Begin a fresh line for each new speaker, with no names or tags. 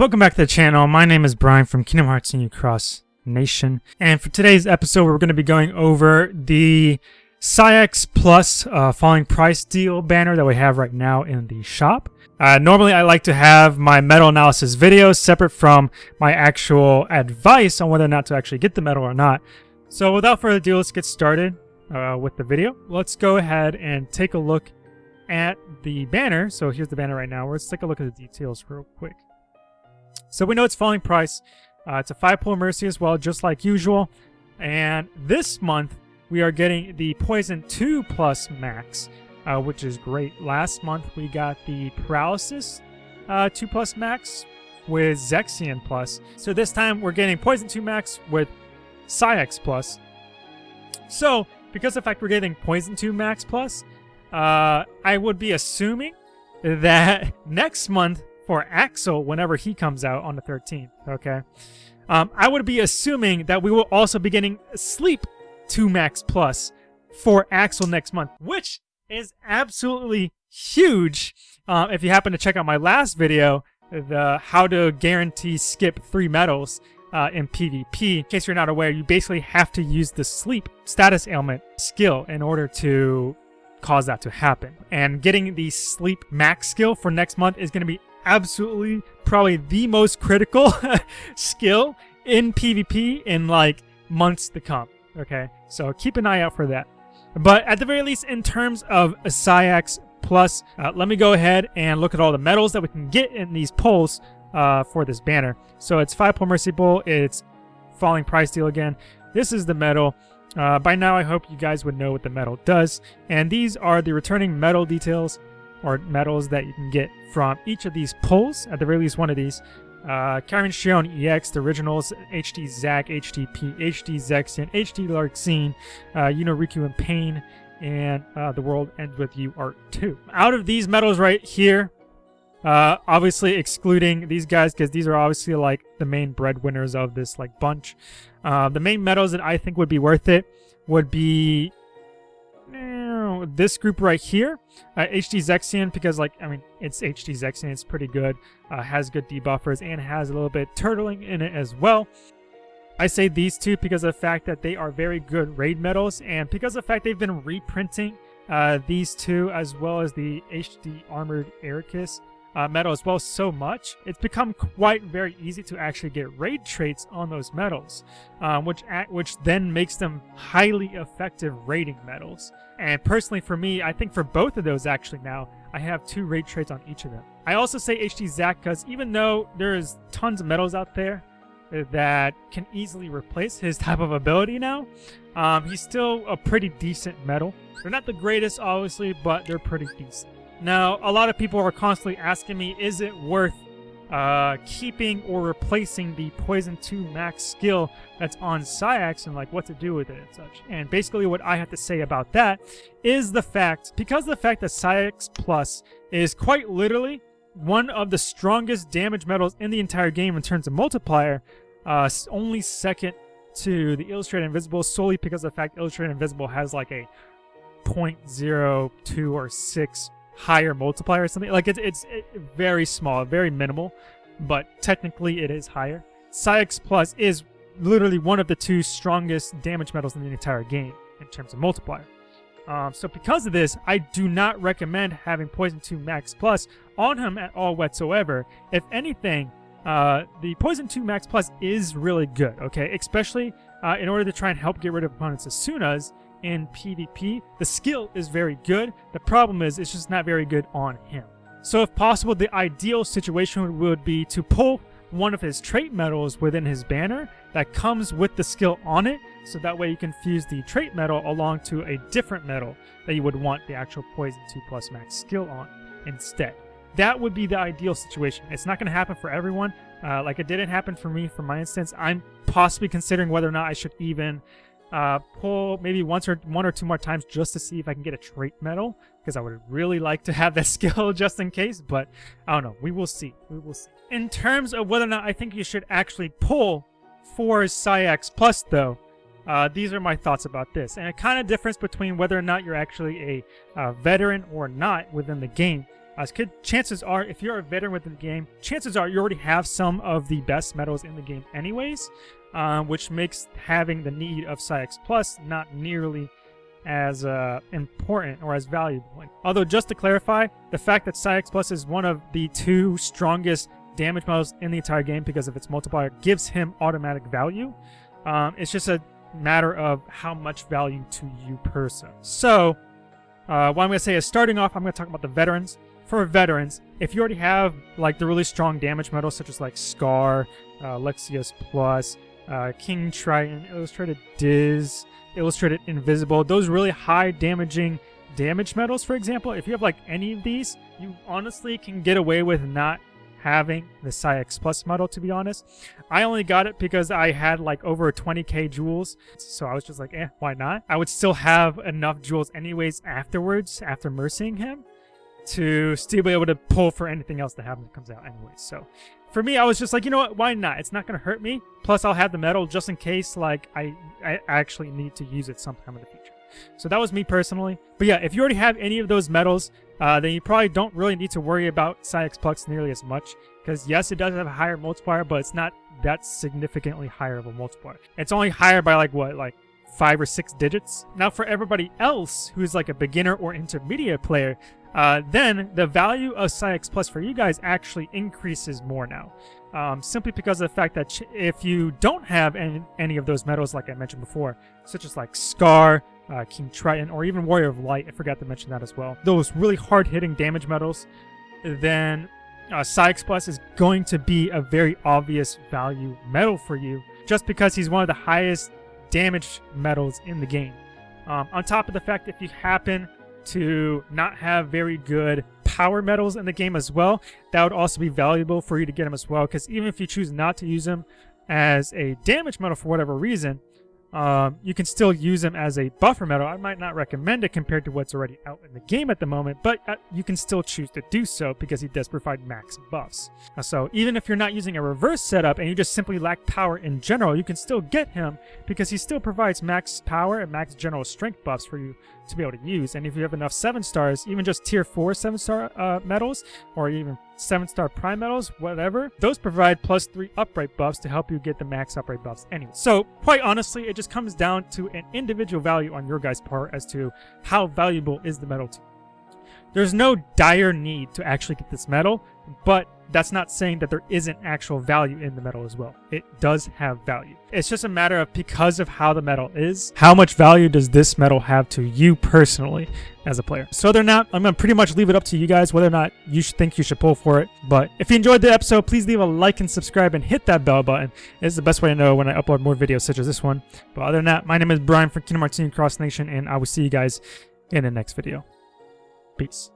Welcome back to the channel. My name is Brian from Kingdom Hearts New Cross Nation. And for today's episode, we're going to be going over the Saïx Plus uh, Falling Price Deal banner that we have right now in the shop. Uh, normally, I like to have my medal analysis videos separate from my actual advice on whether or not to actually get the metal or not. So without further ado, let's get started uh, with the video. Let's go ahead and take a look at the banner. So here's the banner right now. Let's take a look at the details real quick. So we know it's falling price. Uh, it's a 5-pull Mercy as well, just like usual. And this month, we are getting the Poison 2 plus max, uh, which is great. Last month, we got the Paralysis uh, 2 plus max with Zexion plus. So this time, we're getting Poison 2 max with Saïx plus. So, because of the fact we're getting Poison 2 max plus, uh, I would be assuming that next month for Axel whenever he comes out on the 13th, okay? Um, I would be assuming that we will also be getting Sleep 2 Max Plus for Axel next month, which is absolutely huge. Uh, if you happen to check out my last video, the how to guarantee skip three medals uh, in PvP. In case you're not aware, you basically have to use the sleep status ailment skill in order to cause that to happen. And getting the sleep max skill for next month is going to be absolutely probably the most critical skill in PvP in like months to come. Okay, so keep an eye out for that. But at the very least, in terms of Saïx Plus, uh, let me go ahead and look at all the medals that we can get in these pulls uh, for this banner. So it's 5 pull Mercy Bull, it's Falling Price Deal again. This is the medal. Uh, by now, I hope you guys would know what the medal does. And these are the returning medal details or medals that you can get from each of these pulls, at the very least one of these. Uh, Karin Shion EX, the originals, HD Zack, HDP, HD Zexion, HD Larxene, uh, and Pain, and uh, The World Ends With You Art 2. Out of these medals right here, uh, obviously excluding these guys because these are obviously like the main breadwinners of this like bunch. Uh, the main medals that I think would be worth it would be this group right here, uh, HD Zexion, because like, I mean, it's HD Zexion, it's pretty good, uh, has good debuffers, and has a little bit turtling in it as well. I say these two because of the fact that they are very good raid medals, and because of the fact they've been reprinting uh, these two as well as the HD Armored Eraqus uh, medal as well so much, it's become quite very easy to actually get raid traits on those medals, um, which which then makes them highly effective raiding medals. And personally for me, I think for both of those actually now, I have two raid traits on each of them. I also say HD Zack because even though there's tons of medals out there that can easily replace his type of ability now, um, he's still a pretty decent medal. They're not the greatest, obviously, but they're pretty decent. Now, a lot of people are constantly asking me, is it worth uh, keeping or replacing the Poison 2 max skill that's on Saïx and like what to do with it and such. And basically what I have to say about that is the fact, because the fact that Saïx Plus is quite literally one of the strongest damage medals in the entire game in terms of multiplier, uh, only second to the Illustrated Invisible solely because the fact Illustrated Invisible has like a 0.02 or 6 higher multiplier or something. Like it's it's very small, very minimal, but technically it is higher. Saïx Plus is literally one of the two strongest damage metals in the entire game in terms of multiplier. Um, so because of this, I do not recommend having Poison 2 Max Plus on him at all whatsoever. If anything, uh, the Poison 2 Max Plus is really good, okay? Especially uh, in order to try and help get rid of opponents as soon as in PvP. The skill is very good. The problem is it's just not very good on him. So if possible, the ideal situation would be to pull one of his trait medals within his banner that comes with the skill on it, so that way you can fuse the trait medal along to a different medal that you would want the actual Poison 2 plus max skill on instead. That would be the ideal situation. It's not going to happen for everyone. Uh, like it didn't happen for me, for my instance. I'm possibly considering whether or not I should even uh, pull maybe once or one or two more times just to see if I can get a trait medal because I would really like to have that skill just in case, but I don't know. We will see. We will see. In terms of whether or not I think you should actually pull for Saïx Plus, though, uh, these are my thoughts about this. And a kind of difference between whether or not you're actually a uh, veteran or not within the game As kid, chances are, if you're a veteran within the game, chances are you already have some of the best medals in the game anyways, uh, which makes having the need of Saïx Plus not nearly as uh, important or as valuable. Although, just to clarify, the fact that Saïx Plus is one of the two strongest damage models in the entire game because of its multiplier gives him automatic value. Um, it's just a matter of how much value to you person. So, uh, what I'm going to say is starting off, I'm going to talk about the veterans. For veterans, if you already have like the really strong damage medals such as like Scar, uh, Lexaeus Plus, uh, King Triton, Illustrated Diz, Illustrated Invisible, those really high damaging damage metals, for example, if you have like any of these, you honestly can get away with not having the Saïx Plus model, to be honest. I only got it because I had like over 20k jewels, so I was just like, eh, why not? I would still have enough jewels anyways afterwards, after mercying him, to still be able to pull for anything else that happens that comes out anyways. So for me, I was just like, you know what, why not? It's not going to hurt me. Plus, I'll have the medal just in case like I, I actually need to use it sometime in the future. So that was me personally. But yeah, if you already have any of those medals, uh, then you probably don't really need to worry about Saïx Plus nearly as much. Because yes, it does have a higher multiplier, but it's not that significantly higher of a multiplier. It's only higher by like, what, like five or six digits? Now for everybody else who's like a beginner or intermediate player, uh, then the value of Saïx Plus for you guys actually increases more now. Um, simply because of the fact that if you don't have any, any of those medals like I mentioned before, such as like Scar, uh, King Triton, or even Warrior of Light, I forgot to mention that as well, those really hard-hitting damage medals, then uh, Saïx Plus is going to be a very obvious value medal for you, just because he's one of the highest damage medals in the game. Um, on top of the fact, if you happen to not have very good power medals in the game as well, that would also be valuable for you to get them as well. Because even if you choose not to use them as a damage medal for whatever reason, um, you can still use them as a buffer medal. I might not recommend it compared to what's already out in the game at the moment, but uh, you can still choose to do so because he does provide max buffs. Uh, so even if you're not using a reverse setup and you just simply lack power in general, you can still get him because he still provides max power and max general strength buffs for you to be able to use. And if you have enough 7 stars, even just tier 4 7 star uh, medals, or even 7 star prime medals, whatever, those provide plus 3 upright buffs to help you get the max upright buffs anyway. So quite honestly, it just comes down to an individual value on your guys' part as to how valuable is the medal to you. There's no dire need to actually get this metal, but that's not saying that there isn't actual value in the metal as well. It does have value. It's just a matter of because of how the metal is, how much value does this metal have to you personally as a player. So other than that, I'm going to pretty much leave it up to you guys whether or not you should think you should pull for it. But if you enjoyed the episode, please leave a like and subscribe and hit that bell button. It's the best way to know when I upload more videos such as this one. But other than that, my name is Brian from Kingdom Hearts Cross Nation, and I will see you guys in the next video. Peace.